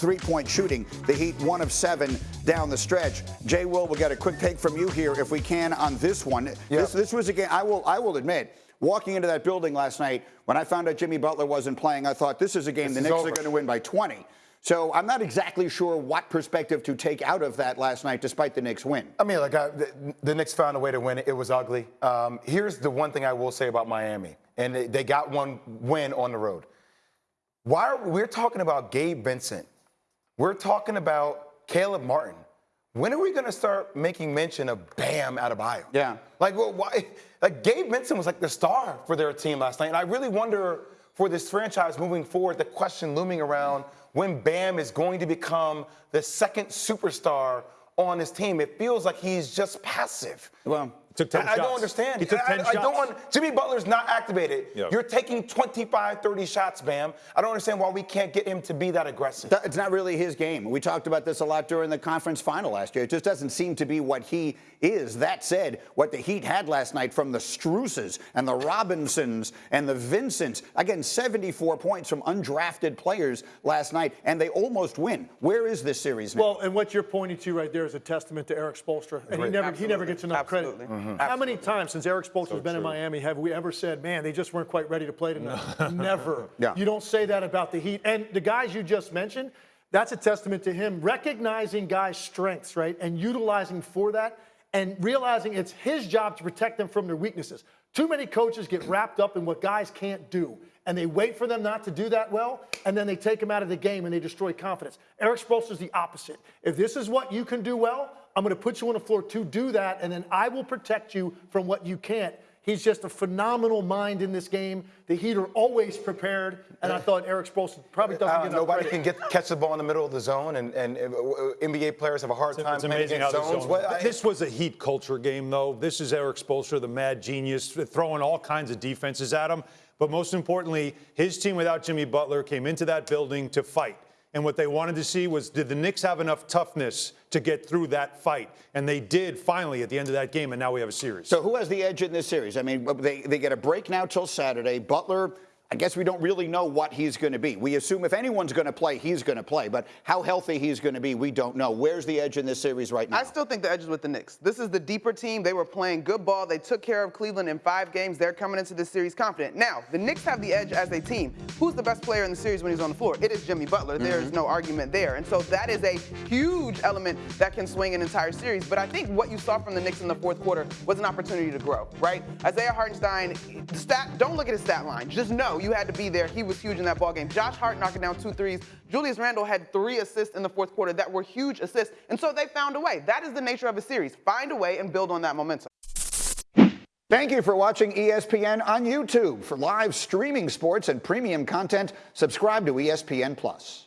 three-point shooting. The Heat one of seven down the stretch. Jay Will, we'll get a quick take from you here if we can on this one. Yeah. This, this was a game, I will, I will admit, walking into that building last night, when I found out Jimmy Butler wasn't playing, I thought this is a game This the Knicks over. are going to win by 20. So I'm not exactly sure what perspective to take out of that last night, despite the Knicks win. I mean, like I, the, the Knicks found a way to win it. It was ugly. Um, here's the one thing I will say about Miami, and they, they got one win on the road. Why are we're talking about Gabe Vincent? We're talking about Caleb Martin. When are we going to start making mention of Bam Adebayo? Yeah. Like, well, why? Like Gabe Vincent was like the star for their team last night, and I really wonder for this franchise moving forward, the question looming around when Bam is going to become the second superstar on his team. It feels like he's just passive. Well, Took 10 I, I don't understand. He took I, 10 I don't want Jimmy Butler's not activated. Yeah. You're taking 25, 30 shots, Bam. I don't understand why we can't get him to be that aggressive. That- It's not really his game. We talked about this a lot during the conference final last year. It just doesn't seem to be what he is. That said, what the Heat had last night from the Struses and the Robinsons and the Vincents, again, 74 points from undrafted players last night, and they almost win. Where is this series now? Well, and what you're pointing to right there is a testament to Eric Spoelstra, and he Great. never he never gets enough Absolutely. credit. Uh-huh. How many times since Eric Spoelstra's been in Miami have we ever said, "Man, they just weren't quite ready to play tonight"? never. Yeah. You don't say that about the Heat, and the guys you just mentioned. That's a testament to him recognizing guys' strengths, right, and utilizing for that, and realizing it's his job to protect them from their weaknesses. Too many coaches get wrapped up in what guys can't do, and they wait for them not to do that well, and then they take them out of the game and they destroy confidence. Eric Spoelstra's the opposite. If this is what you can do well, I'm going to put you on the floor to do that, and then I will protect you from what you can't. He's just a phenomenal mind in this game. The Heat are always prepared, and I thought Eric Spoelstra probably doesn't Uh, get enough nobody credit. can get catch the ball in the middle of the zone, and, and uh, uh, NBA players have a hard time It's playing amazing against the zones. zone. I- this was a heat culture game, though. This is Eric Spoelstra, the mad genius, throwing all kinds of defenses at him. But most importantly, his team without Jimmy Butler came into that building to fight. And what they wanted to see was did the Knicks have enough toughness to get through that fight? And they did finally at the end of that game, and now we have a series. So who has the edge in this series? I mean, they, they get a break now till Saturday. Butler, I guess we don't really know what he's going to be. We assume if anyone's going to play, he's going to play. But how healthy he's going to be, we don't know. Where's the edge in this series right now? I still think the edge is with the Knicks. This is the deeper team. They were playing good ball. They took care of Cleveland in five games. They're coming into this series confident. Now, the Knicks have the edge as a team. Who's the best player in the series when he's on the floor? It is Jimmy Butler. There is mm-hmm. no argument there. And so that is a huge element that can swing an entire series. But I think what you saw from the Knicks in the fourth quarter was an opportunity to grow, right? Isaiah Hartenstein, stat, don't look at his stat line. Just know you had to be there. He was huge in that ball game. Josh Hart knocking down two threes. Julius Randle had three assists in the fourth quarter that were huge assists. And so they found a way. That is the nature of a series. Find a way and build on that momentum. Thank you for watching ESPN on YouTube. For live streaming sports and premium content, subscribe to ESPN Plus.